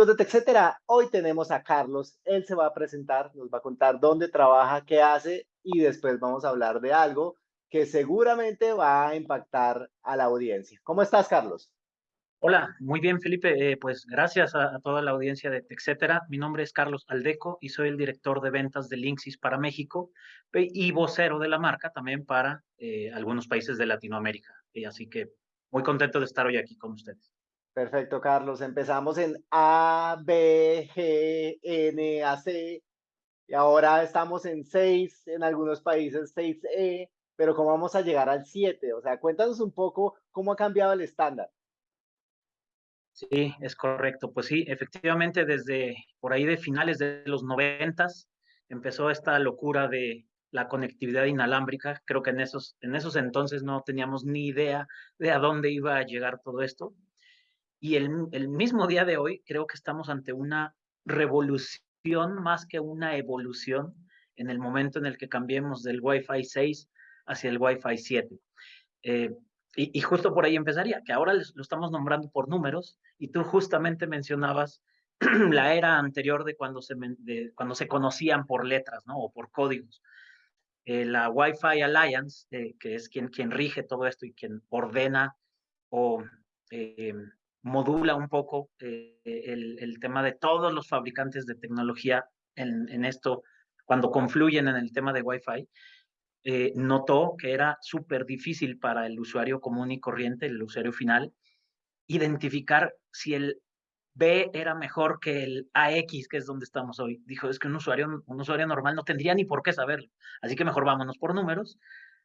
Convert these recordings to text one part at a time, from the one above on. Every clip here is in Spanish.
amigos de TechCetera, hoy tenemos a Carlos. Él se va a presentar, nos va a contar dónde trabaja, qué hace y después vamos a hablar de algo que seguramente va a impactar a la audiencia. ¿Cómo estás, Carlos? Hola, muy bien, Felipe. Eh, pues gracias a, toda la audiencia de TechCetera. Mi nombre es Carlos Aldeco y soy el director de ventas de Linksys para México y vocero de la marca también para eh, algunos países de Latinoamérica. Así que muy contento de estar hoy aquí con ustedes. Perfecto, Carlos. Empezamos en A, B, G, N, A, C. Y ahora estamos en 6, en algunos países 6E, pero ¿cómo vamos a llegar al 7? O sea, cuéntanos un poco cómo ha cambiado el estándar. Sí, es correcto. Pues sí, efectivamente, desde por ahí de finales de los noventas empezó esta locura de la conectividad inalámbrica. Creo que en esos, en esos entonces no teníamos ni idea de a dónde iba a llegar todo esto. Y el, mismo día de hoy creo que estamos ante una revolución más que una evolución en el momento en el que cambiemos del Wi-Fi 6 hacia el Wi-Fi 7. Eh, y, justo por ahí empezaría, que ahora lo estamos nombrando por números, y tú justamente mencionabas la era anterior de cuando se, cuando se conocían por letras, ¿no? O por códigos. Eh, la Wi-Fi Alliance, eh, que es quien, quien rige todo esto y quien ordena o modula un poco eh, el, tema de todos los fabricantes de tecnología en, esto, cuando confluyen en el tema de Wi-Fi, eh, notó que era súper difícil para el usuario común y corriente, el usuario final, identificar si el B era mejor que el AX, que es donde estamos hoy. Dijo, es que un usuario, un usuario normal no tendría ni por qué saberlo. Así que mejor vámonos por números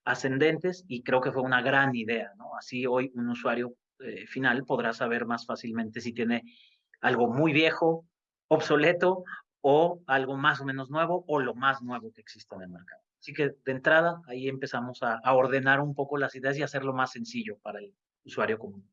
ascendentes y creo que fue una gran idea. Así hoy un usuario eh, final podrá saber más fácilmente si tiene algo muy viejo, obsoleto o algo más o menos nuevo o lo más nuevo que existe en el mercado. Así que de entrada ahí empezamos a, ordenar un poco las ideas y hacerlo más sencillo para el usuario común.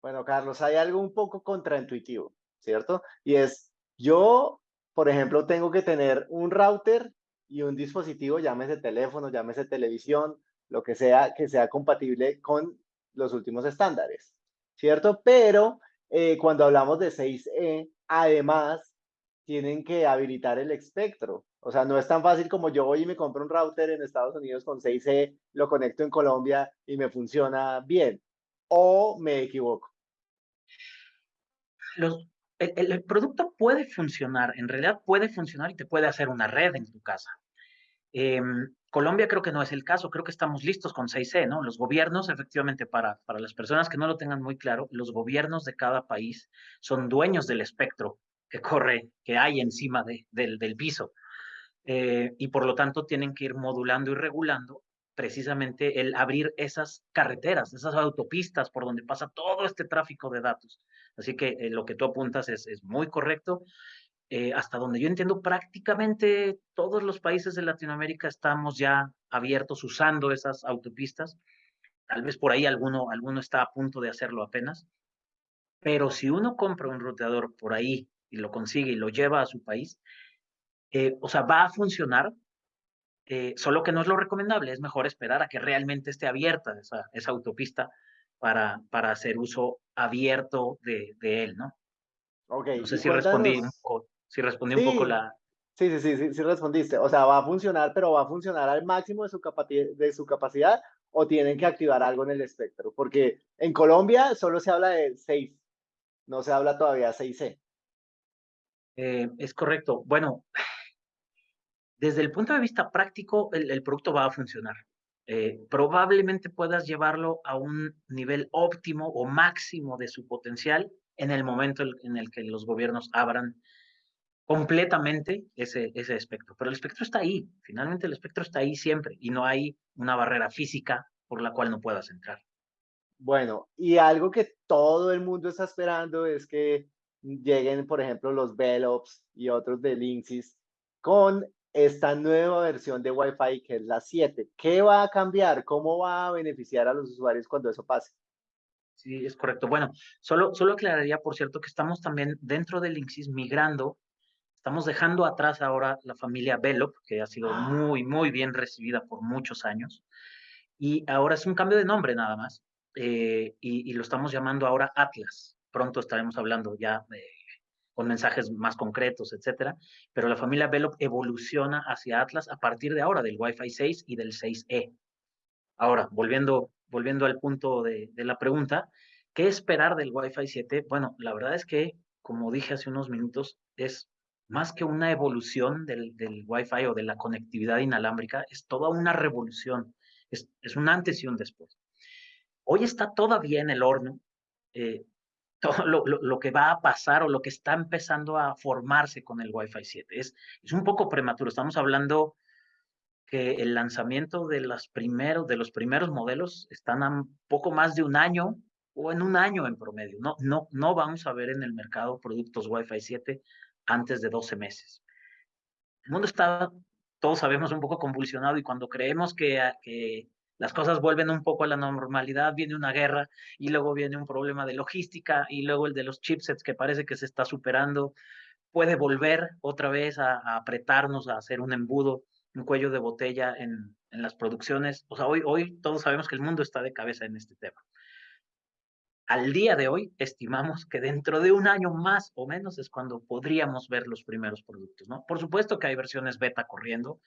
Bueno, Carlos, hay algo un poco contraintuitivo, ¿cierto? Y es, yo, por ejemplo, tengo que tener un router y un dispositivo, llámese teléfono, llámese televisión, lo que sea, que sea compatible con los últimos estándares. ¿cierto? Pero eh, cuando hablamos de 6E, además, tienen que habilitar el espectro. O sea, no es tan fácil como yo voy y me compro un router en Estados Unidos con 6E, lo conecto en Colombia y me funciona bien. ¿O me equivoco? el, producto puede funcionar, en realidad puede funcionar y te puede hacer una red en tu casa. Em, Colombia creo que no es el caso, creo que estamos listos con 6C, ¿no? Los gobiernos, efectivamente, para, para las personas que no lo tengan muy claro, los gobiernos de cada país son dueños del espectro que corre, que hay encima de, del, del piso. Eh, y por lo tanto tienen que ir modulando y regulando precisamente el abrir esas carreteras, esas autopistas por donde pasa todo este tráfico de datos. Así que eh, lo que tú apuntas es, es muy correcto. Eh, hasta donde yo entiendo, prácticamente todos los países de Latinoamérica estamos ya abiertos usando esas autopistas. Tal vez por ahí alguno, alguno está a punto de hacerlo apenas. Pero si uno compra un ruteador por ahí y lo consigue y lo lleva a su país, eh, o sea, va a funcionar, eh, solo que no es lo recomendable, es mejor esperar a que realmente esté abierta esa, esa autopista para, para hacer uso abierto de, de él, ¿no? Okay. No sé si respondí un poco. Si respondí un poco la... Sí, sí, sí, sí, sí, respondiste. O sea, ¿va a funcionar, pero va a funcionar al máximo de su, de su capacidad o tienen que activar algo en el espectro? Porque en Colombia solo se habla de 6, no se habla todavía 6C. Eh, es correcto. Bueno, desde el punto de vista práctico, el, producto va a funcionar. Eh, probablemente puedas llevarlo a un nivel óptimo o máximo de su potencial en el momento en el que los gobiernos abran completamente ese, ese espectro. Pero el espectro está ahí, finalmente el espectro está ahí siempre y no hay una barrera física por la cual no puedas entrar. Bueno, y algo que todo el mundo está esperando es que lleguen, por ejemplo, los Velops y otros de Linksys con esta nueva versión de Wi-Fi que es la 7. ¿Qué va a cambiar? ¿Cómo va a beneficiar a los usuarios cuando eso pase? Sí, es correcto. Bueno, solo, solo aclararía, por cierto, que estamos también dentro de Linksys migrando Estamos dejando atrás ahora la familia Velop, que ha sido ah. muy, muy bien recibida por muchos años. Y ahora es un cambio de nombre nada más. Eh, y, lo estamos llamando ahora Atlas. Pronto estaremos hablando ya con mensajes más concretos, etcétera. Pero la familia Velop evoluciona hacia Atlas a partir de ahora, del Wi-Fi 6 y del 6E. Ahora, volviendo, volviendo al punto de, de la pregunta, ¿qué esperar del Wi-Fi 7? Bueno, la verdad es que, como dije hace unos minutos, es más que una evolución del, del Wi-Fi o de la conectividad inalámbrica, es toda una revolución, es, es un antes y un después. Hoy está todavía en el horno eh, todo lo, lo, lo, que va a pasar o lo que está empezando a formarse con el Wi-Fi 7. Es, es un poco prematuro, estamos hablando que el lanzamiento de, las primeros, de los primeros modelos están a poco más de un año o en un año en promedio. No, no, no vamos a ver en el mercado productos Wi-Fi 7 antes de 12 meses. El mundo está, todos sabemos, un poco convulsionado y cuando creemos que, que las cosas vuelven un poco a la normalidad, viene una guerra y luego viene un problema de logística y luego el de los chipsets que parece que se está superando, puede volver otra vez a, a apretarnos, a hacer un embudo, un cuello de botella en, en las producciones. O sea, hoy, hoy todos sabemos que el mundo está de cabeza en este tema al día de hoy estimamos que dentro de un año más o menos es cuando podríamos ver los primeros productos, ¿no? Por supuesto que hay versiones beta corriendo,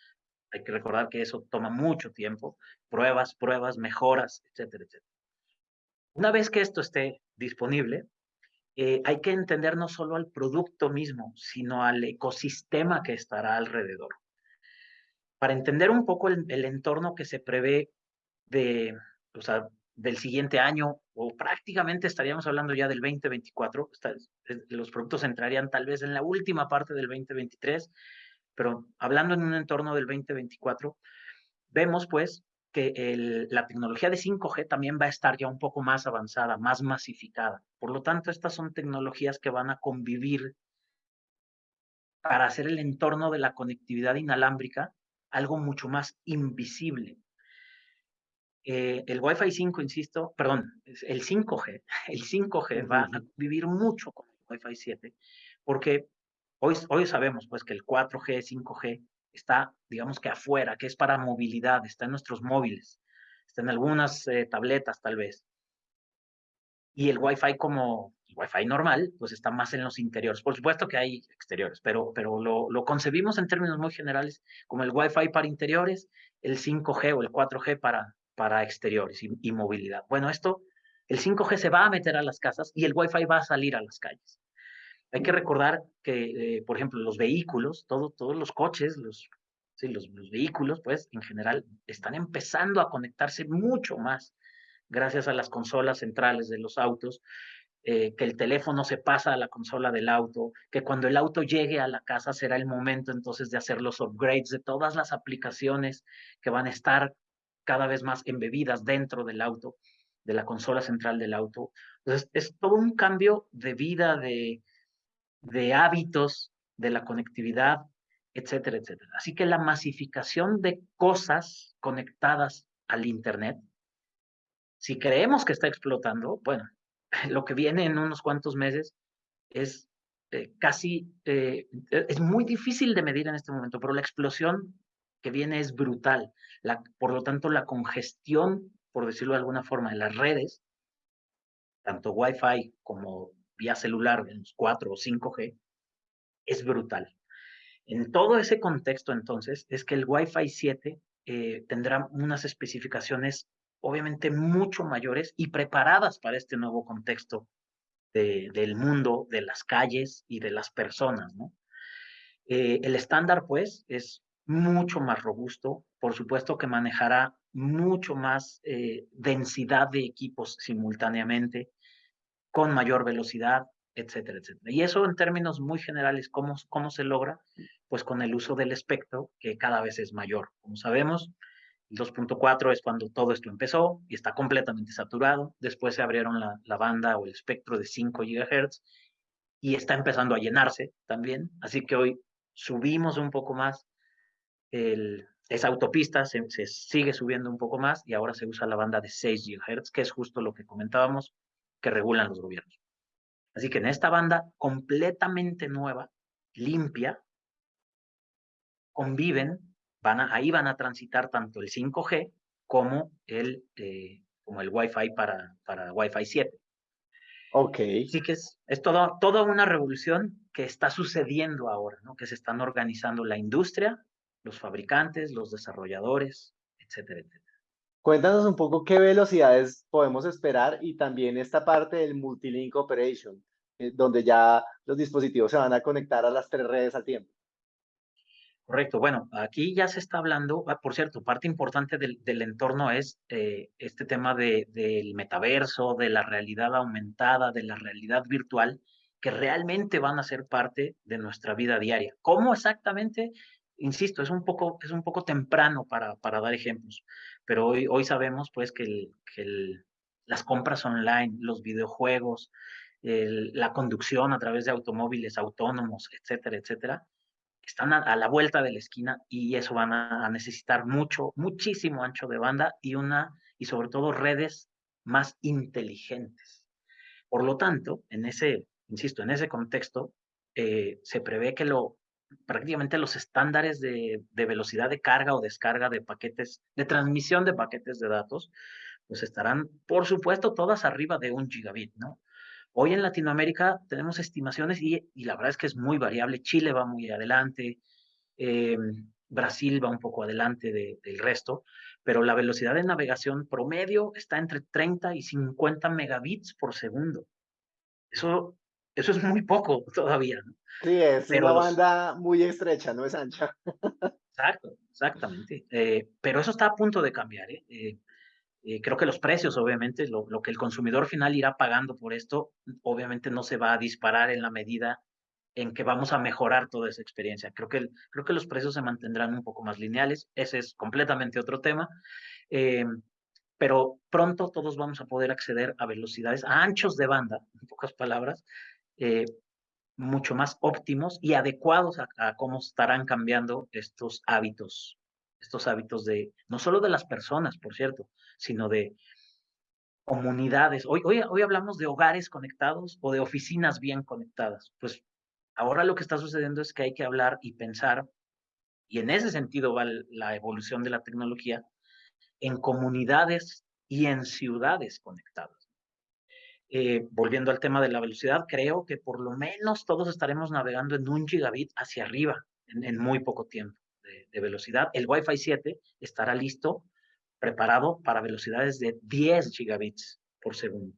hay que recordar que eso toma mucho tiempo, pruebas, pruebas, mejoras, etcétera, etcétera. Una vez que esto esté disponible, eh, hay que entender no solo al producto mismo, sino al ecosistema que estará alrededor. Para entender un poco el, el entorno que se prevé de, o sea, del siguiente año o prácticamente estaríamos hablando ya del 2024. Los productos entrarían tal vez en la última parte del 2023, pero hablando en un entorno del 2024, vemos pues que la tecnología de 5G también va a estar ya un poco más avanzada, más masificada. Por lo tanto, estas son tecnologías que van a convivir para hacer el entorno de la conectividad inalámbrica algo mucho más invisible, eh, el Wi-Fi 5, insisto, perdón, el 5G, el 5G va a vivir mucho con el Wi-Fi 7, porque hoy, hoy sabemos pues que el 4G, 5G está, digamos que afuera, que es para movilidad, está en nuestros móviles, está en algunas eh, tabletas tal vez. Y el Wi-Fi como el Wi-Fi normal, pues está más en los interiores. Por supuesto que hay exteriores, pero, pero lo, lo concebimos en términos muy generales como el Wi-Fi para interiores, el 5G o el 4G para, para exteriores y, movilidad. Bueno, esto, el 5G se va a meter a las casas y el Wi-Fi va a salir a las calles. Hay que recordar que, eh, por ejemplo, los vehículos, todo, todos los coches, los, sí, los vehículos, pues, en general, están empezando a conectarse mucho más gracias a las consolas centrales de los autos, eh, que el teléfono se pasa a la consola del auto, que cuando el auto llegue a la casa será el momento entonces de hacer los upgrades de todas las aplicaciones que van a estar cada vez más embebidas dentro del auto, de la consola central del auto. Entonces, es todo un cambio de vida, de, de hábitos, de la conectividad, etcétera, etcétera. Así que la masificación de cosas conectadas al Internet, si creemos que está explotando, bueno, lo que viene en unos cuantos meses es eh, casi, eh, es muy difícil de medir en este momento, pero la explosión que viene es brutal. Por lo tanto, la congestión, por decirlo de alguna forma, de las redes, tanto Wi-Fi como vía celular, en los 4 o 5G, es brutal. En todo ese contexto, entonces, es que el Wi-Fi 7 eh, tendrá unas especificaciones obviamente mucho mayores y preparadas para este nuevo contexto de, del mundo, de las calles y de las personas. Eh, el estándar, pues, es mucho más robusto, por supuesto que manejará mucho más eh, densidad de equipos simultáneamente, con mayor velocidad, etcétera, etcétera. Y eso en términos muy generales, ¿cómo, ¿cómo se logra? Pues con el uso del espectro, que cada vez es mayor. Como sabemos, el 2.4 es cuando todo esto empezó y está completamente saturado. Después se abrieron la, la banda o el espectro de 5 GHz y está empezando a llenarse también. Así que hoy subimos un poco más el, esa autopista se, se, sigue subiendo un poco más y ahora se usa la banda de 6 GHz, que es justo lo que comentábamos que regulan los gobiernos. Así que en esta banda completamente nueva, limpia, conviven, van a, ahí van a transitar tanto el 5G como el, eh, como el Wi-Fi para, para Wi-Fi 7. Ok. Así que es, es todo, toda una revolución que está sucediendo ahora, ¿no? Que se están organizando la industria, los fabricantes, los desarrolladores, etcétera, etcétera. Cuéntanos un poco qué velocidades podemos esperar y también esta parte del Multilink Operation, eh, donde ya los dispositivos se van a conectar a las tres redes al tiempo. Correcto. Bueno, aquí ya se está hablando, ah, por cierto, parte importante del, del entorno es eh, este tema de, del metaverso, de la realidad aumentada, de la realidad virtual, que realmente van a ser parte de nuestra vida diaria. ¿Cómo exactamente? Insisto, es un poco, es un poco temprano para, para dar ejemplos, pero hoy, hoy sabemos pues que, el, que el, las compras online, los videojuegos, la conducción a través de automóviles autónomos, etcétera, etcétera, están a, la vuelta de la esquina y eso van a, a, necesitar mucho, muchísimo ancho de banda y una, y sobre todo redes más inteligentes. Por lo tanto, en ese, insisto, en ese contexto, eh, se prevé que lo, prácticamente los estándares de, velocidad de carga o descarga de paquetes, de transmisión de paquetes de datos, pues estarán, por supuesto, todas arriba de un gigabit, ¿no? Hoy en Latinoamérica tenemos estimaciones y, la verdad es que es muy variable. Chile va muy adelante, eh, Brasil va un poco adelante de, del resto, pero la velocidad de navegación promedio está entre 30 y 50 megabits por segundo. Eso, eso es muy poco todavía. ¿no? Sí, es pero una los... banda muy estrecha, no es ancha. Exacto, exactamente. Eh, pero eso está a punto de cambiar. ¿eh? eh eh, creo que los precios, obviamente, lo, lo, que el consumidor final irá pagando por esto, obviamente no se va a disparar en la medida en que vamos a mejorar toda esa experiencia. Creo que, creo que los precios se mantendrán un poco más lineales, ese es completamente otro tema, eh, pero pronto todos vamos a poder acceder a velocidades, a anchos de banda, en pocas palabras, eh, mucho más óptimos y adecuados a, a cómo estarán cambiando estos hábitos estos hábitos de, no solo de las personas, por cierto, sino de comunidades. Hoy, hoy, hoy hablamos de hogares conectados o de oficinas bien conectadas. Pues ahora lo que está sucediendo es que hay que hablar y pensar, y en ese sentido va la evolución de la tecnología, en comunidades y en ciudades conectadas. Eh, volviendo al tema de la velocidad, creo que por lo menos todos estaremos navegando en un gigabit hacia arriba en, en muy poco tiempo de, de velocidad. El Wi-Fi 7 estará listo preparado para velocidades de 10 gigabits por segundo.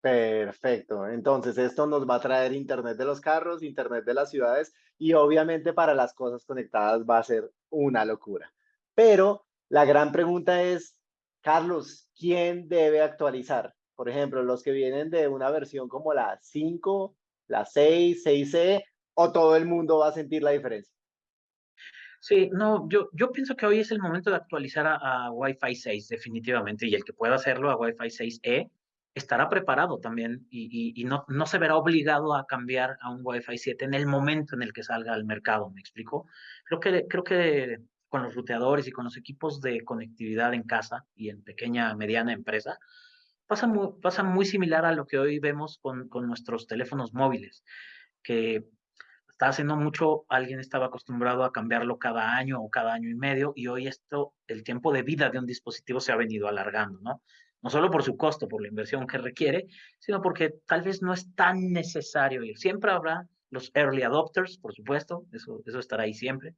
Perfecto. Entonces, esto nos va a traer Internet de los carros, Internet de las ciudades y obviamente para las cosas conectadas va a ser una locura. Pero la gran pregunta es, Carlos, ¿quién debe actualizar? Por ejemplo, los que vienen de una versión como la 5, la 6, 6E, o todo el mundo va a sentir la diferencia. Sí, no, yo, yo pienso que hoy es el momento de actualizar a, a Wi-Fi 6, definitivamente, y el que pueda hacerlo a Wi-Fi 6E estará preparado también y, y, y, no, no se verá obligado a cambiar a un Wi-Fi 7 en el momento en el que salga al mercado, ¿me explico? Creo que, creo que con los ruteadores y con los equipos de conectividad en casa y en pequeña, mediana empresa, pasa muy, pasa muy similar a lo que hoy vemos con, con nuestros teléfonos móviles, que hasta hace no mucho alguien estaba acostumbrado a cambiarlo cada año o cada año y medio y hoy esto, el tiempo de vida de un dispositivo se ha venido alargando, ¿no? No solo por su costo, por la inversión que requiere, sino porque tal vez no es tan necesario ir. Siempre habrá los early adopters, por supuesto, eso, eso estará ahí siempre.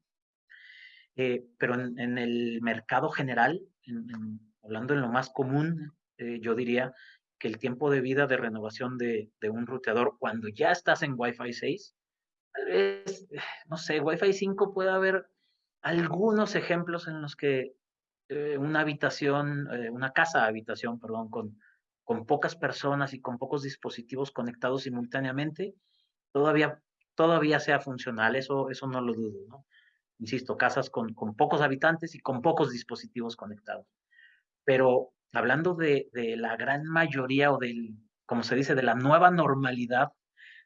Eh, pero en, el mercado general, en, en, hablando en lo más común, eh, yo diría que el tiempo de vida de renovación de, de un ruteador cuando ya estás en Wi-Fi 6 tal vez, no sé, Wi-Fi 5 puede haber algunos ejemplos en los que eh, una habitación, eh, una casa habitación, perdón, con, con pocas personas y con pocos dispositivos conectados simultáneamente, todavía, todavía sea funcional, eso, eso no lo dudo, ¿no? Insisto, casas con, con pocos habitantes y con pocos dispositivos conectados. Pero hablando de, la gran mayoría o del, como se dice, de la nueva normalidad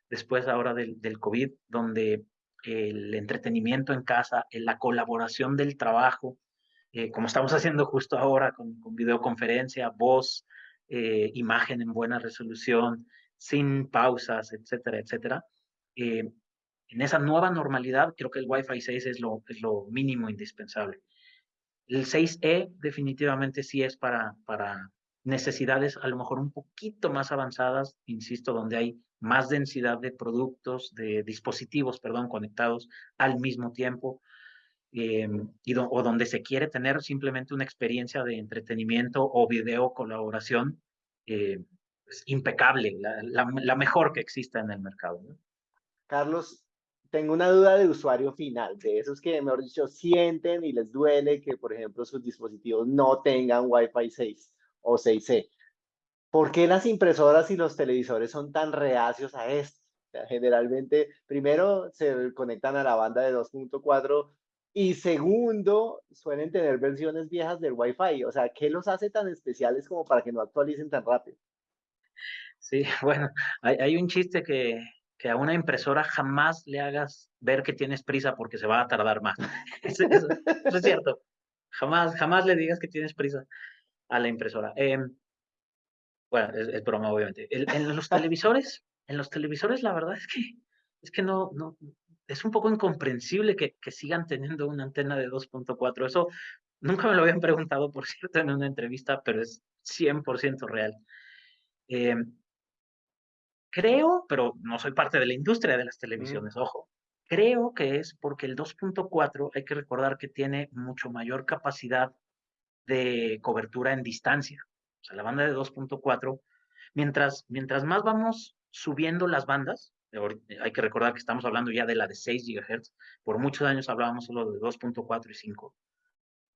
después ahora del, COVID, donde el entretenimiento en casa, la colaboración del trabajo, eh, como estamos haciendo justo ahora con, con videoconferencia, voz, eh, imagen en buena resolución, sin pausas, etcétera, etcétera. Eh, en esa nueva normalidad, creo que el Wi-Fi 6 es lo, es lo mínimo indispensable. El 6E definitivamente sí es para, para necesidades a lo mejor un poquito más avanzadas, insisto, donde hay más densidad de productos, de dispositivos, perdón, conectados al mismo tiempo, eh, y o donde se quiere tener simplemente una experiencia de entretenimiento o video colaboración eh, impecable, la, la, mejor que exista en el mercado. Carlos, tengo una duda de usuario final, de esos que, mejor dicho, sienten y les duele que, por ejemplo, sus dispositivos no tengan Wi-Fi 6 o 6C. ¿Por qué las impresoras y los televisores son tan reacios a esto? generalmente, primero, se conectan a la banda de 2.4 y segundo, suelen tener versiones viejas del Wi-Fi. O sea, ¿qué los hace tan especiales como para que no actualicen tan rápido? Sí, bueno, hay, hay un chiste que, que a una impresora jamás le hagas ver que tienes prisa porque se va a tardar más. eso, es cierto. Jamás, jamás le digas que tienes prisa a la impresora. Em, bueno, es, broma, obviamente. en los televisores, en los televisores, la verdad es que, es que no, no, es un poco incomprensible que, que sigan teniendo una antena de 2.4. Eso nunca me lo habían preguntado, por cierto, en una entrevista, pero es 100% real. Eh, creo, pero no soy parte de la industria de las televisiones, ojo. Creo que es porque el 2.4 hay que recordar que tiene mucho mayor capacidad de cobertura en distancia. O sea, la banda de 2.4, mientras, mientras más vamos subiendo las bandas, hay que recordar que estamos hablando ya de la de 6 GHz, por muchos años hablábamos solo de 2.4 y 5.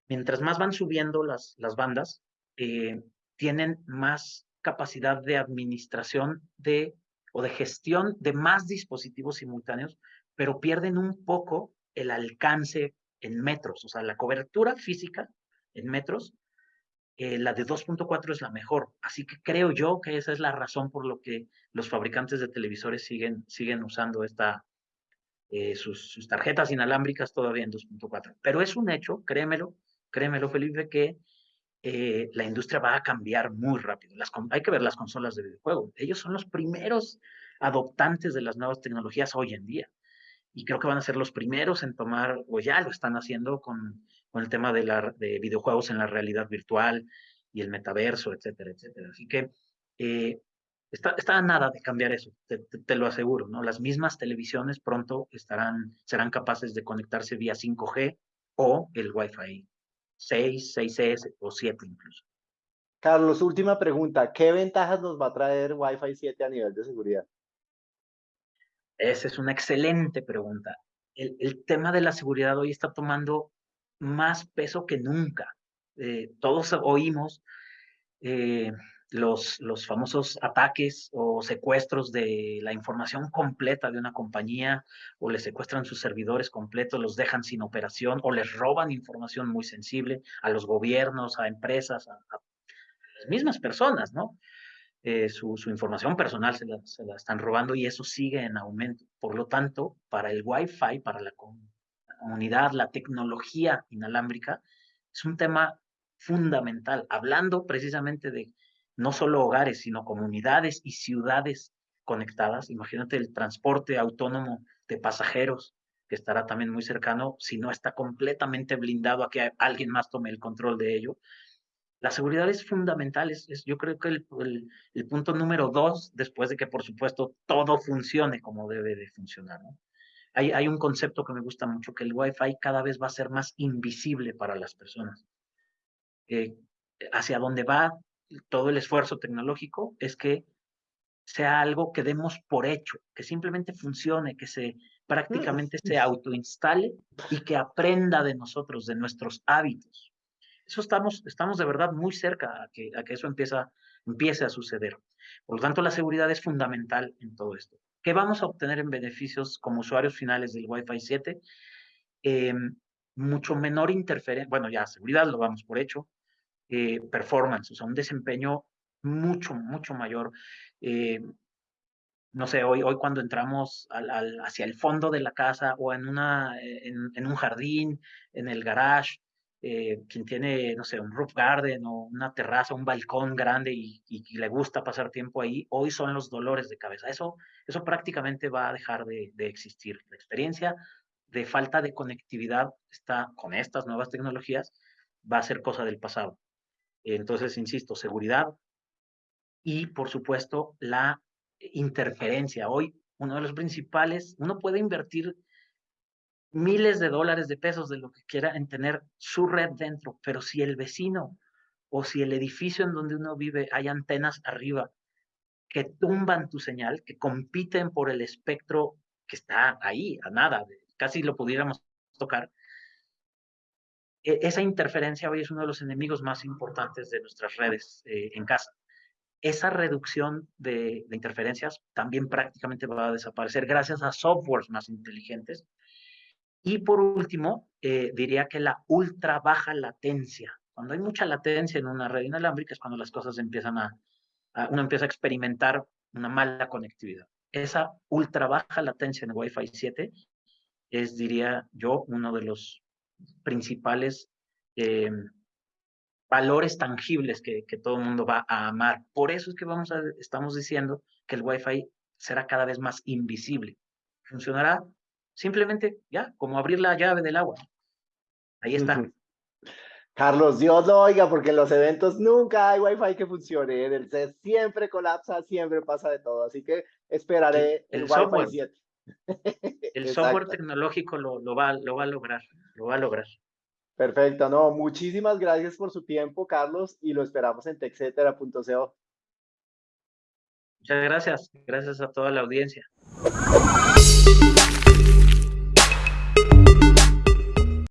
Mientras más van subiendo las, las bandas, eh, tienen más capacidad de administración de o de gestión de más dispositivos simultáneos, pero pierden un poco el alcance en metros, o sea, la cobertura física en metros eh, la de 2.4 es la mejor. Así que creo yo que esa es la razón por lo que los fabricantes de televisores siguen, siguen usando esta, eh, sus, tarjetas inalámbricas todavía en 2.4. Pero es un hecho, créemelo, créemelo Felipe, que eh, la industria va a cambiar muy rápido. Hay que ver las consolas de videojuegos. Ellos son los primeros adoptantes de las nuevas tecnologías hoy en día. Y creo que van a ser los primeros en tomar, o ya lo están haciendo con el tema de, la, de videojuegos en la realidad virtual y el metaverso, etcétera, etcétera. Así que eh, está, está, nada de cambiar eso, te, lo aseguro, ¿no? Las mismas televisiones pronto estarán, serán capaces de conectarse vía 5G o el Wi-Fi 6, 6S o 7 incluso. Carlos, última pregunta. ¿Qué ventajas nos va a traer Wi-Fi 7 a nivel de seguridad? Esa es una excelente pregunta. El, el tema de la seguridad hoy está tomando más peso que nunca. Eh, todos oímos eh, los, los famosos ataques o secuestros de la información completa de una compañía, o les secuestran sus servidores completos, los dejan sin operación, o les roban información muy sensible a los gobiernos, a empresas, a, las mismas personas, ¿no? Eh, su, información personal se la, se la, están robando y eso sigue en aumento. Por lo tanto, para el Wi-Fi, para la, comunidad, la tecnología inalámbrica, es un tema fundamental, hablando precisamente de no solo hogares, sino comunidades y ciudades conectadas. Imagínate el transporte autónomo de pasajeros, que estará también muy cercano, si no está completamente blindado a que alguien más tome el control de ello. La seguridad es fundamental, es, yo creo que el, el, punto número dos, después de que por supuesto todo funcione como debe de funcionar. ¿no? hay, un concepto que me gusta mucho, que el Wi-Fi cada vez va a ser más invisible para las personas. Eh, hacia dónde va todo el esfuerzo tecnológico es que sea algo que demos por hecho, que simplemente funcione, que se prácticamente se autoinstale y que aprenda de nosotros, de nuestros hábitos. Eso estamos, estamos de verdad muy cerca a que, a que eso empieza, empiece a suceder. Por lo tanto, la seguridad es fundamental en todo esto. ¿Qué vamos a obtener en beneficios como usuarios finales del Wi-Fi 7? Em, mucho menor interferencia, bueno, ya seguridad lo damos por hecho, eh, performance, o sea, un desempeño mucho, mucho mayor. Eh, no sé, hoy, hoy cuando entramos hacia el fondo de la casa o en, una, en, en un jardín, en el garage, eh, quien tiene, no sé, un roof garden o una terraza, un balcón grande y, le gusta pasar tiempo ahí, hoy son los dolores de cabeza. Eso, eso prácticamente va a dejar de, existir. La experiencia de falta de conectividad está con estas nuevas tecnologías va a ser cosa del pasado. Entonces, insisto, seguridad y, por supuesto, la interferencia. Hoy, uno de los principales, uno puede invertir miles de dólares, de pesos, de lo que quiera, en tener su red dentro, pero si el vecino o si el edificio en donde uno vive hay antenas arriba que tumban tu señal, que compiten por el espectro que está ahí, a nada, casi lo pudiéramos tocar, esa interferencia hoy es uno de los enemigos más importantes de nuestras redes eh, en casa. Esa reducción de, de, interferencias también prácticamente va a desaparecer gracias a softwares más inteligentes. Y por último, eh, diría que la ultra baja latencia. Cuando hay mucha latencia en una red inalámbrica es cuando las cosas empiezan a, a uno empieza a experimentar una mala conectividad. Esa ultra baja latencia en Wi-Fi 7 es, diría yo, uno de los principales eh, valores tangibles que, que, todo el mundo va a amar. Por eso es que vamos a, estamos diciendo que el Wi-Fi será cada vez más invisible. Funcionará simplemente ya, como abrir la llave del agua. Ahí está. Carlos, Dios lo oiga, porque en los eventos nunca hay Wi-Fi que funcione. En el set siempre colapsa, siempre pasa de todo. Así que esperaré el, el Wi-Fi 7. El software tecnológico lo, lo, va, lo va a lograr, lo va a lograr. Perfecto, no, muchísimas gracias por su tiempo, Carlos, y lo esperamos en texetera.co. Muchas gracias, gracias a toda la audiencia.